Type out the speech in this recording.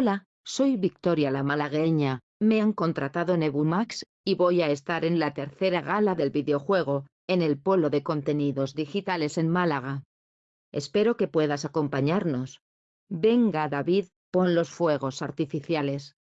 Hola, soy Victoria la malagueña, me han contratado en Ebumax, y voy a estar en la tercera gala del videojuego, en el polo de contenidos digitales en Málaga. Espero que puedas acompañarnos. Venga David, pon los fuegos artificiales.